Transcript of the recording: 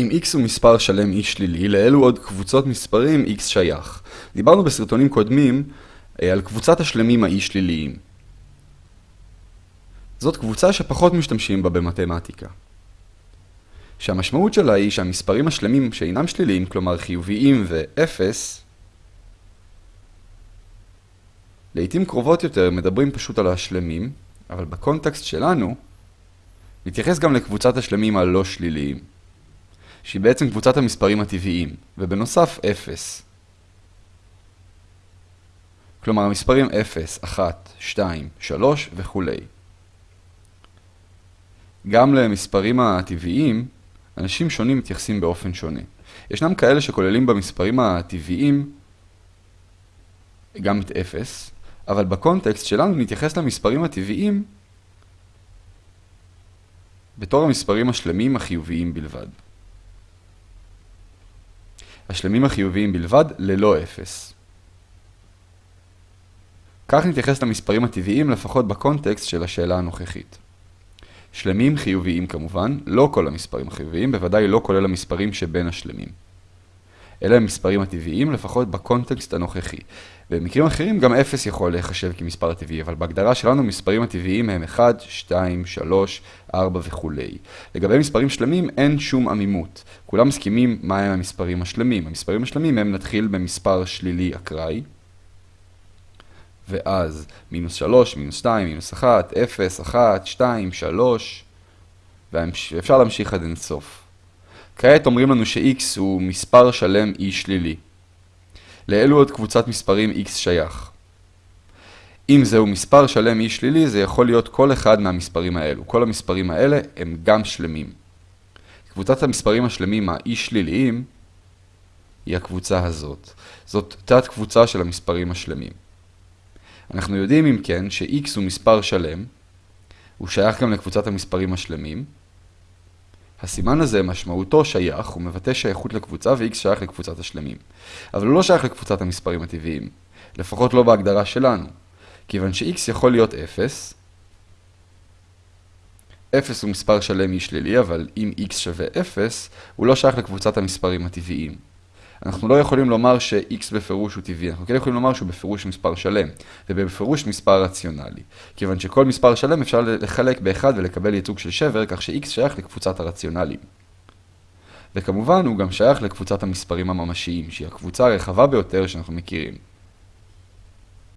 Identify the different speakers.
Speaker 1: אם x הוא מספר שלם e שלילי, לאלו עוד קבוצות מספרים x שייך. דיברנו בסרטונים קודמים אה, על קבוצת השלמים ה-e שליליים. זאת קבוצה שפחות משתמשים בה במתמטיקה. שהמשמעות שלה היא שהמספרים השלמים שאינם שליליים, כלומר חיוביים ו-0, לעיתים קרובות יותר מדברים פשוט על השלמים, אבל בקונטקסט שלנו נתייחס גם לקבוצת השלמים הלא שליליים. שהיא בעצם קבוצת המספרים הטבעיים, ובנוסף 0. כלומר המספרים 0, 1, 2, 3 וכו'. גם למספרים הטבעיים, אנשים שונים מתייחסים באופן שונה. ישנם כאלה שכוללים במספרים הטבעיים גם את 0, אבל בקונטקסט שלנו נתייחס למספרים הטבעיים בתור המספרים השלמים החיוביים בלבד. השלמים החיוביים בלבד ללא אפס. כך נתייחס למספרים הטבעיים לפחות בקונטקסט של השאלה הנוכחית. שלמים חיוביים כמובן, לא כל המספרים החיוביים, בוודאי לא כולל המספרים שבין השלמים. אלה הם מספרים הטבעיים לפחות בקונטקסט הנוכחי. במקרים אחרים גם 0 יכול להיחשב כמספר הטבעי, אבל בהגדרה שלנו מספרים הטבעיים הם 1, 2, 3, 4 וכו'. לגבי מספרים שלמים אין שום עמימות. כולם מסכימים מהם המספרים השלמים. המספרים השלמים הם נתחיל במספר שלילי אקראי, ואז מינוס 3, מינוס 2, מינוס 1, 0, 1, 2, 3, ואפשר להמשיך עד אינסוף. כעת אומרים לנו ש-x הוא מספר שלם e שלילי. לאלו עוד קבוצת מספרים x שייך. אם זהו מספר שלם e שלילי, זה יכול להיות כל אחד מהמספרים האלו. כל המספרים האלה הם גם שלמים. קבוצת המספרים השלמים ה-e שליליים היא הקבוצה הזאת. זאת תת קבוצה של המספרים השלמים. אנחנו יודעים אם כן ש-x הוא מספר שלם, הוא שייך גם לקבוצת המספרים השלמים, הסימן הזה משמעותו שייך, הוא מבטא שייכות לקבוצה ו-x שייך לקבוצת השלמים. אבל הוא לא שייך לקבוצת המספרים הטבעיים, לפחות לא בהגדרה שלנו, כיוון ש-x יכול להיות 0, 0 הוא מספר שלם אי שלילי, אבל אם x שווה 0, הוא לא שייך לקבוצת המספרים הטבעיים. אנחנו לא יכולים לומר ש-x בפירוש הוא טבעי, אנחנו כן יכולים לומר שהוא בפירוש מספר שלם, ובפירוש מספר רציונלי. כיוון שכל מספר שלם אפשר לחלק באחד ולקבל ייצוג של שבר, כך ש-x שייך לקבוצת הרציונליים. וכמובן הוא גם שייך לקבוצת המספרים הממשיים, שהיא הקבוצה הרחבה ביותר שאנחנו מכירים.